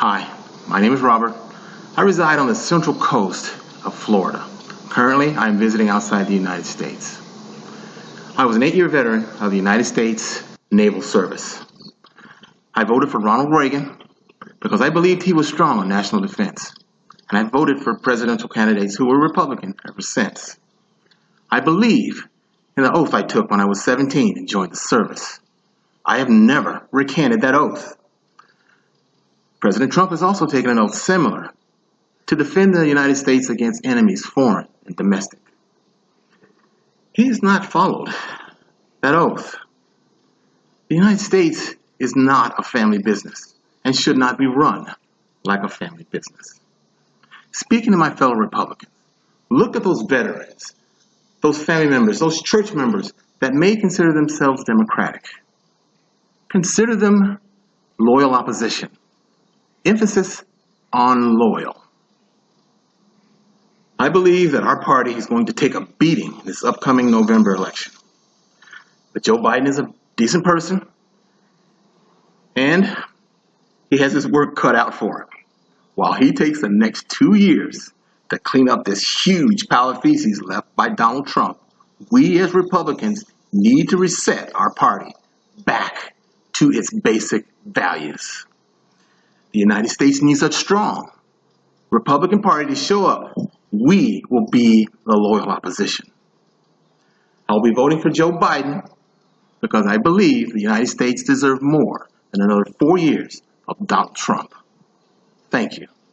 Hi, my name is Robert. I reside on the central coast of Florida. Currently, I am visiting outside the United States. I was an eight-year veteran of the United States Naval Service. I voted for Ronald Reagan because I believed he was strong on national defense, and I voted for presidential candidates who were Republican ever since. I believe in the oath I took when I was 17 and joined the service. I have never recanted that oath. President Trump has also taken an oath similar to defend the United States against enemies, foreign and domestic. He has not followed that oath. The United States is not a family business and should not be run like a family business. Speaking to my fellow Republicans, look at those veterans, those family members, those church members that may consider themselves Democratic. Consider them loyal opposition. Emphasis on loyal. I believe that our party is going to take a beating in this upcoming November election. But Joe Biden is a decent person, and he has his work cut out for him. While he takes the next two years to clean up this huge pile of feces left by Donald Trump, we as Republicans need to reset our party back to its basic values. The United States needs a strong Republican Party to show up. We will be the loyal opposition. I'll be voting for Joe Biden because I believe the United States deserves more than another four years of Donald Trump. Thank you.